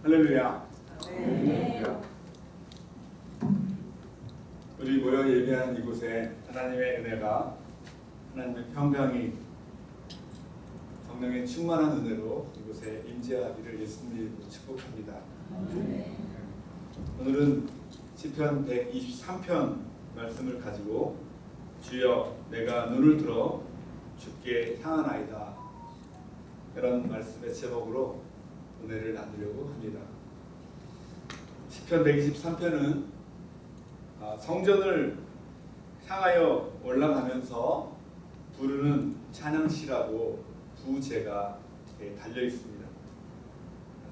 할렐루야. 네. 우리 모여 예배한 이곳에 하나님의 은혜가 하나님의 평강이 성령의 충만한 은혜로 이곳에 임재하기를 예수님으로 축복합니다. 오늘은 시편 123편 말씀을 가지고 주여 내가 눈을 들어 주께 향하나이다 이런 말씀의 제목으로 은혜를 나누려고 합니다. 시편 123편은 아, 성전을 향하여 올라가면서 부르는 찬양시라고 부제가 달려 있습니다.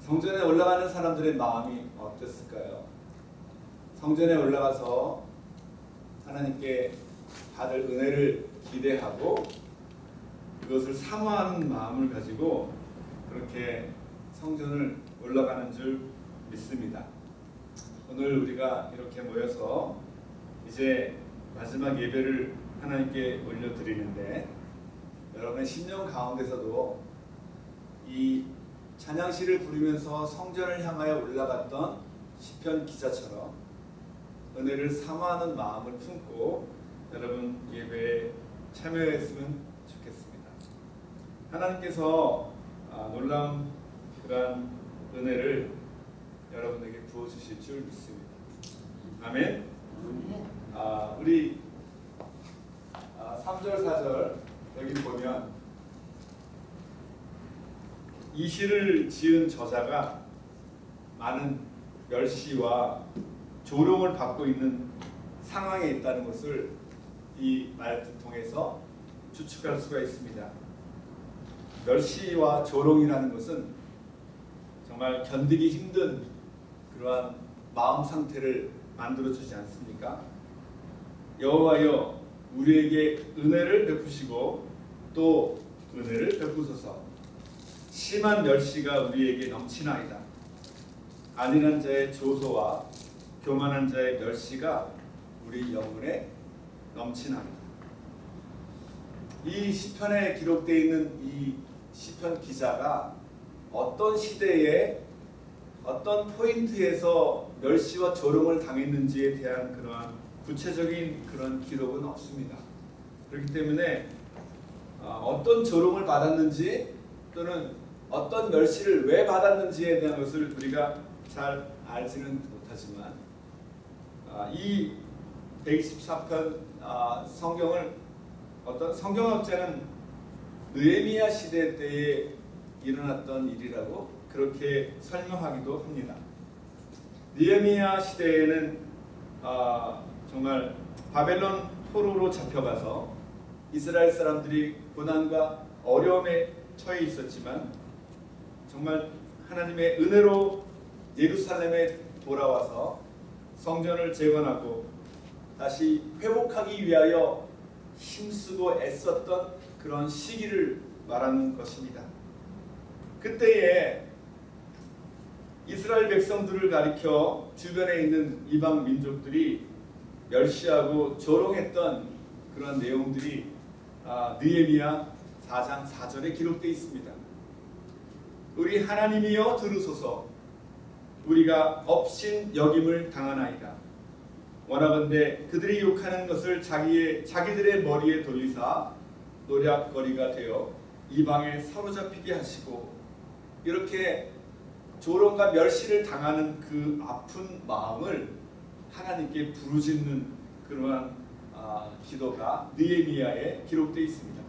성전에 올라가는 사람들의 마음이 어땠을까요? 성전에 올라가서 하나님께 받을 은혜를 기대하고 그것을 사모하는 마음을 가지고 그렇게 성전을 올라가는 줄 믿습니다. 오늘 우리가 이렇게 모여서 이제 마지막 예배를 하나님께 올려드리는데 여러분의 심령 가운데서도 이 찬양시를 부르면서 성전을 향하여 올라갔던 시편 기자처럼 은혜를 사모하는 마음을 품고 여러분 예배에 참여했으면 좋겠습니다. 하나님께서 아, 놀라운 그러한 은혜를 여러분에게 부어주실 줄 믿습니다. 아멘. 아, 우리 아, 3절 4절 여기 보면 이 시를 지은 저자가 많은 멸시와 조롱을 받고 있는 상황에 있다는 것을 이 말을 통해서 추측할 수가 있습니다. 멸시와 조롱이라는 것은 정말 견디기 힘든 그러한 마음 상태를 만들어 주지 않습니까? 여호와여 우리에게 은혜를 베푸시고 또 은혜를 베푸소서 심한 멸시가 우리에게 넘치나이다. 안일한 자의 조소와 교만한 자의 멸시가 우리 영혼에 넘치나이다. 이 시편에 기록되어 있는 이 시편 기자가 어떤 시대에 어떤 포인트에서 멸시와 조롱을 당했는지에 대한 그러한 구체적인 그런 기록은 없습니다. 그렇기 때문에 어떤 조롱을 받았는지 또는 어떤 멸시를 왜 받았는지에 대한 것을 우리가 잘 알지는 못하지만 이 124편 성경을 어떤 성경학자는 느헤미야 시대 때에 일어났던 일이라고 그렇게 설명하기도 합니다. 느헤미야 시대에는 아, 정말 바벨론 포로로 잡혀가서 이스라엘 사람들이 고난과 어려움에 처해 있었지만 정말 하나님의 은혜로 예루살렘에 돌아와서 성전을 재건하고 다시 회복하기 위하여 힘쓰고 애썼던 그런 시기를 말하는 것입니다. 그때에 이스라엘 백성들을 가리켜 주변에 있는 이방 민족들이 멸시하고 조롱했던 그런 내용들이 아, 느헤미야 4장 4절에 기록되어 있습니다. 우리 하나님이여 들으소서 우리가 업신 여김을 당하나이다. 원하건대 그들이 욕하는 것을 자기의 자기들의 머리에 돌리사 노략거리가 되어 이방에 사로잡히게 하시고 이렇게 조롱과 멸시를 당하는 그 아픈 마음을 하나님께 부르짖는 그러한 아, 기도가 느헤미야에 기록되어 있습니다.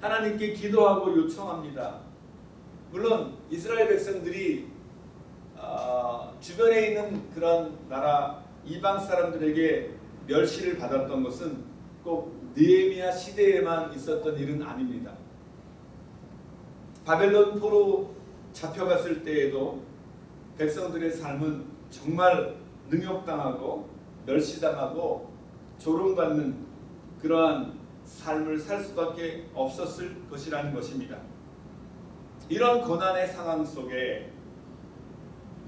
하나님께 기도하고 요청합니다. 물론 이스라엘 백성들이 어, 주변에 있는 그런 나라 이방 사람들에게 멸시를 받았던 것은 꼭 느헤미야 시대에만 있었던 일은 아닙니다. 바벨론 포로 잡혀갔을 때에도 백성들의 삶은 정말 능욕당하고 멸시당하고 조롱받는 그러한 삶을 살 수밖에 없었을 것이라는 것입니다. 이런 고난의 상황 속에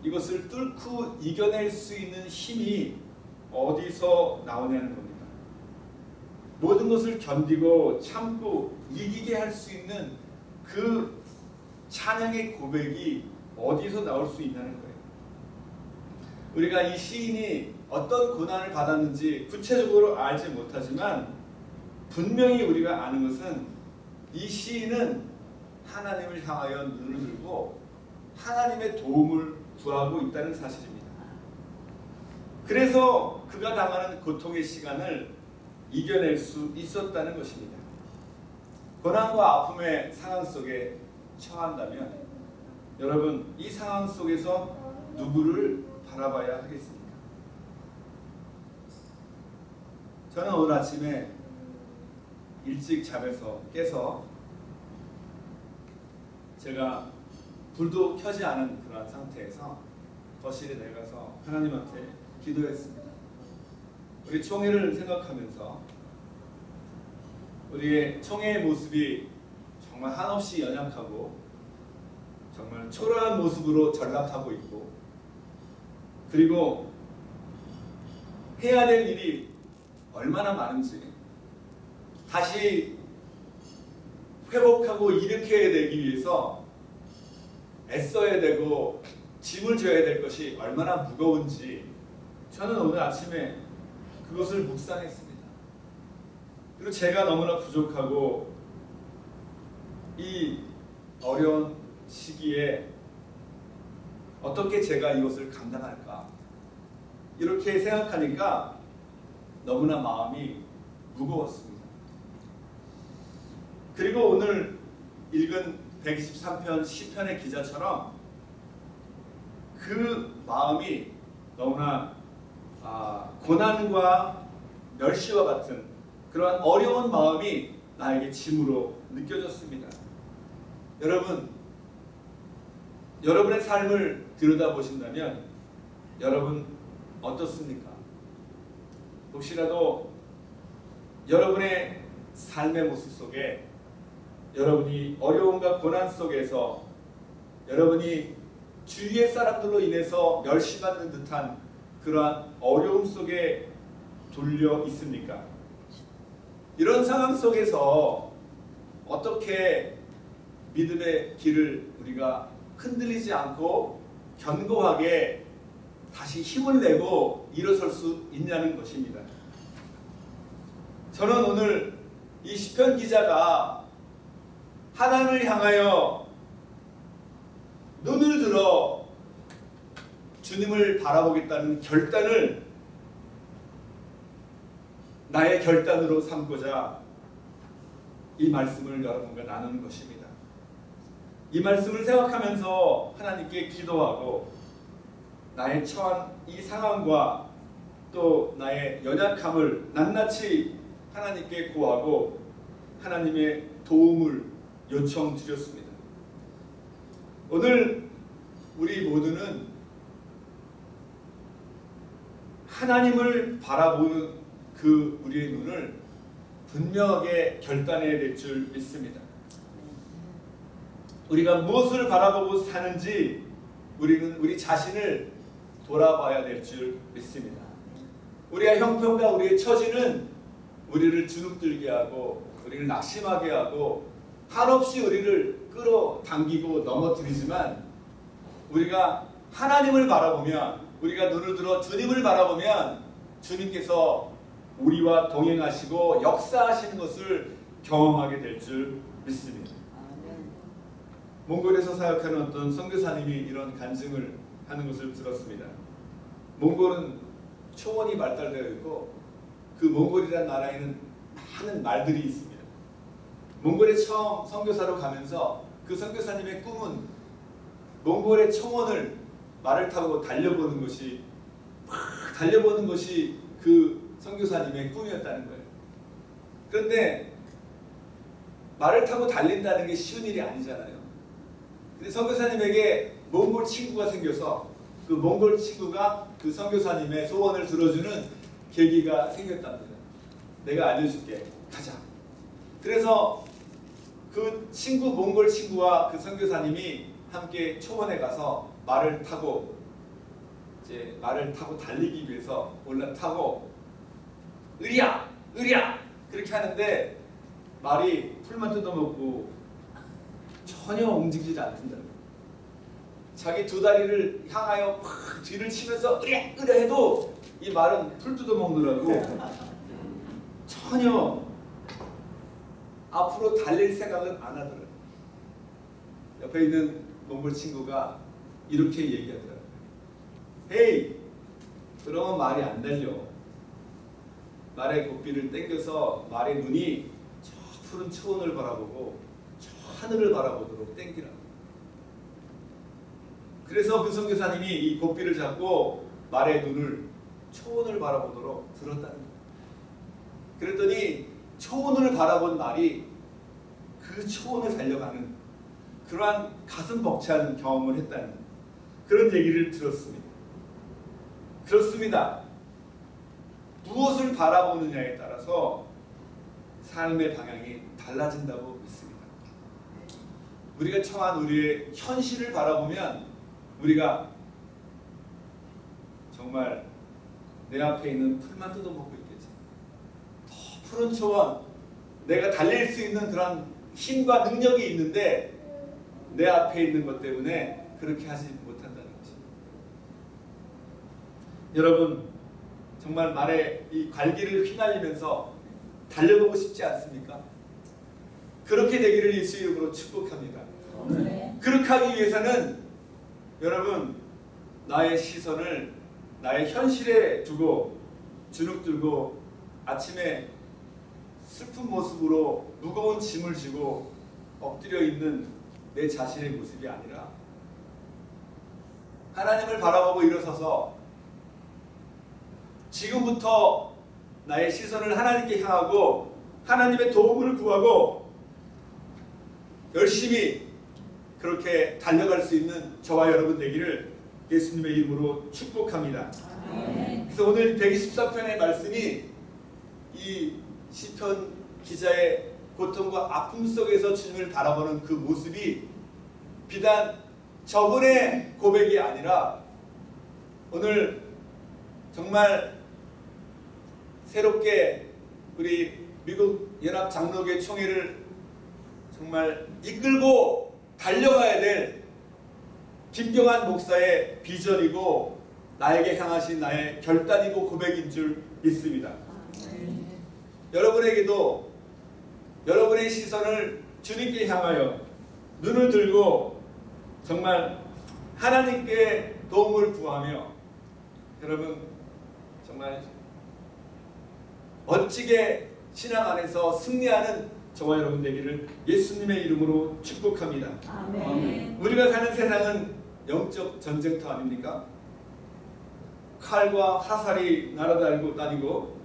이것을 뚫고 이겨낼 수 있는 힘이 어디서 나오냐는 겁니다. 모든 것을 견디고 참고 이기게 할 수 있는 그 찬양의 고백이 어디서 나올 수 있냐는 거예요. 우리가 이 시인이 어떤 고난을 받았는지 구체적으로 알지 못하지만 분명히 우리가 아는 것은 이 시인은 하나님을 향하여 눈을 들고 하나님의 도움을 구하고 있다는 사실입니다. 그래서 그가 당하는 고통의 시간을 이겨낼 수 있었다는 것입니다. 고난과 아픔의 상황 속에 처한다면 여러분 이 상황 속에서 누구를 바라봐야 하겠습니까? 저는 오늘 아침에 일찍 잠에서 깨서 제가 불도 켜지 않은 그런 상태에서 거실에 내가서 하나님한테 기도했습니다. 우리 총회를 생각하면서 우리의 총회의 모습이 정말 한없이 연약하고 정말 초라한 모습으로 전락하고 있고 그리고 해야 될 일이 얼마나 많은지 다시 회복하고 일으켜야 되기 위해서 애써야 되고 짐을 져야 될 것이 얼마나 무거운지 저는 오늘 아침에 그것을 묵상했습니다. 그리고 제가 너무나 부족하고 이 어려운 시기에 어떻게 제가 이것을 감당할까 이렇게 생각하니까 너무나 마음이 무거웠습니다. 그리고 오늘 읽은 123편 시편의 기자처럼 그 마음이 너무나 아, 고난과 멸시와 같은 그러한 어려운 마음이 나에게 짐으로 느껴졌습니다. 여러분, 여러분의 삶을 들여다보신다면 여러분 어떻습니까? 혹시라도 여러분의 삶의 모습 속에 여러분이 어려움과 고난 속에서 여러분이 주위의 사람들로 인해서 멸시받는 듯한 그러한 어려움 속에 돌려 있습니까? 이런 상황 속에서 어떻게 믿음의 길을 우리가 흔들리지 않고 견고하게 다시 힘을 내고 일어설 수 있냐는 것입니다. 저는 오늘 이 시편 기자가 하나님을 향하여 눈을 들어 주님을 바라보겠다는 결단을 나의 결단으로 삼고자 이 말씀을 여러분과 나누는 것입니다. 이 말씀을 생각하면서 하나님께 기도하고 나의 처한 이 상황과 또 나의 연약함을 낱낱이 하나님께 구하고 하나님의 도움을 요청드렸습니다. 오늘 우리 모두는 하나님을 바라보는 그 우리의 눈을 분명하게 결단해야 될 줄 믿습니다. 우리가 무엇을 바라보고 사는지 우리는 우리 자신을 돌아봐야 될 줄 믿습니다. 우리의 형편과 우리의 처지는 우리를 주눅들게 하고 우리를 낙심하게 하고 한없이 우리를 끌어당기고 넘어뜨리지만 우리가 하나님을 바라보면 우리가 눈을 들어 주님을 바라보면 주님께서 우리와 동행하시고 역사하시는 것을 경험하게 될 줄 믿습니다. 몽골에서 사역하는 어떤 선교사님이 이런 간증을 하는 것을 들었습니다. 몽골은 초원이 발달되어 있고 그 몽골이라는 나라에는 많은 말들이 있습니다. 몽골에 처음 선교사로 가면서 그 선교사님의 꿈은 몽골의 초원을 말을 타고 달려보는 것이 막 달려보는 것이 그 선교사님의 꿈이었다는 거예요. 그런데 말을 타고 달린다는 게 쉬운 일이 아니잖아요. 근데 선교사님에게 몽골 친구가 생겨서 그 몽골 친구가 그 선교사님의 소원을 들어주는 계기가 생겼답니다. 내가 알려줄게. 가자. 그래서 그 친구 몽골 친구와 그 선교사님이 함께 초원에 가서 말을 타고 이제 말을 타고 달리기 위해서 올라타고 으리야 으리야 그렇게 하는데 말이 풀만 뜯어먹고 전혀 움직이지 않는다. 자기 두 다리를 향하여 막 뒤를 치면서 으랴 으랴 해도 이 말은 풀 뜯어 먹느라고 전혀 앞으로 달릴 생각은 안 하더라고요. 옆에 있는 몽골 친구가 이렇게 얘기하더라고요. 헤이, 그러면 말이 안 달려. 말의 고삐를 당겨서 말의 눈이 저 푸른 초원을 바라보고 저 하늘을 바라보도록 당기라고. 그래서 그 선교사님이 이 고삐를 잡고 말의 눈을 초원을 바라보도록 들었다는 거예요. 그랬더니 초원을 바라본 말이 그 초원을 달려가는 그러한 가슴 벅찬 경험을 했다는 그런 얘기를 들었습니다. 그렇습니다. 무엇을 바라보느냐에 따라서 삶의 방향이 달라진다고 믿습니다. 우리가 처한 우리의 현실을 바라보면 우리가 정말 내 앞에 있는 풀만 뜯어먹고 있겠지. 더 푸른 초원, 내가 달릴 수 있는 그런 힘과 능력이 있는데 내 앞에 있는 것 때문에 그렇게 하지 못한다는 것입니다. 여러분 정말 말에 이 갈기를 휘날리면서 달려보고 싶지 않습니까? 그렇게 되기를 예수 이름으로 축복합니다. 그렇게 하기 위해서는 여러분 나의 시선을 나의 현실에 두고 주눅 들고 아침에 슬픈 모습으로 무거운 짐을 지고 엎드려 있는 내 자신의 모습이 아니라 하나님을 바라보고 일어서서 지금부터 나의 시선을 하나님께 향하고 하나님의 도움을 구하고 열심히 그렇게 달려갈 수 있는 저와 여러분 되기를 예수님의 이름으로 축복합니다. 그래서 오늘 124편의 말씀이 이 시편 기자의 고통과 아픔 속에서 주님을 바라보는 그 모습이 비단 저분의 고백이 아니라 오늘 정말 새롭게 우리 미국 연합 장로교 총회를 정말 이끌고 달려가야 될 김경환 목사의 비전이고 나에게 향하신 나의 결단이고 고백인 줄 믿습니다. 여러분에게도 여러분의 시선을 주님께 향하여 눈을 들고 정말 하나님께 도움을 구하며 여러분 정말 멋지게 신앙 안에서 승리하는 저와 여러분 되기를 예수님의 이름으로 축복합니다. 아멘. 우리가 사는 세상은 영적 전쟁터 아닙니까? 칼과 화살이 날아다니고 다니고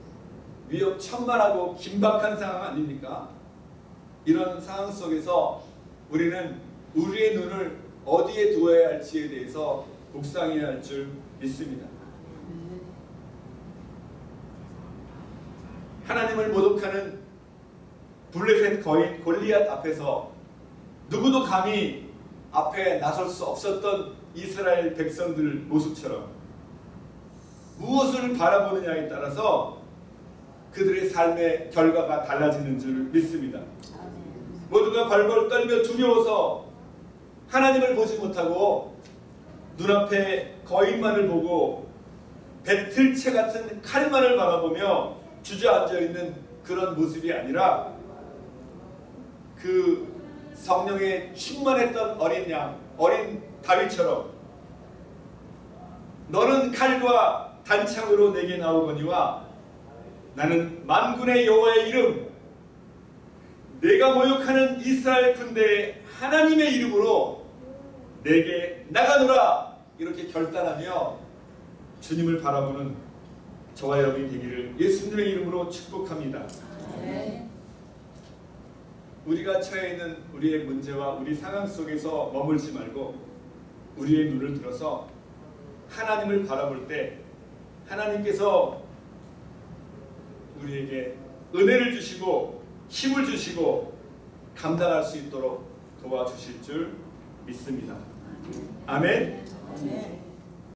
위협 천만하고 긴박한 상황 아닙니까? 이런 상황 속에서 우리는 우리의 눈을 어디에 두어야 할지에 대해서 묵상해야 할 줄 믿습니다. 하나님을 모독하는 블레셋 거인 골리앗 앞에서 누구도 감히 앞에 나설 수 없었던 이스라엘 백성들 모습처럼 무엇을 바라보느냐에 따라서 그들의 삶의 결과가 달라지는 줄 믿습니다. 모두가 발벌 떨며 두려워서 하나님을 보지 못하고 눈앞에 거인만을 보고 배틀채 같은 칼만을 바라보며 주저앉아 있는 그런 모습이 아니라 그 성령에 충만했던 어린 양, 어린 다윗처럼 너는 칼과 단창으로 내게 나오거니와 나는 만군의 여호와의 이름 내가 모욕하는 이스라엘 군대의 하나님의 이름으로 내게 나가노라 이렇게 결단하며 주님을 바라보는 저와 여러분이 되기를 예수님의 이름으로 축복합니다. 우리가 처해 있는 우리의 문제와 우리 상황 속에서 머물지 말고 우리의 눈을 들어서 하나님을 바라볼 때 하나님께서 우리에게 은혜를 주시고 힘을 주시고 감당할 수 있도록 도와주실 줄 믿습니다. 아멘. 아멘.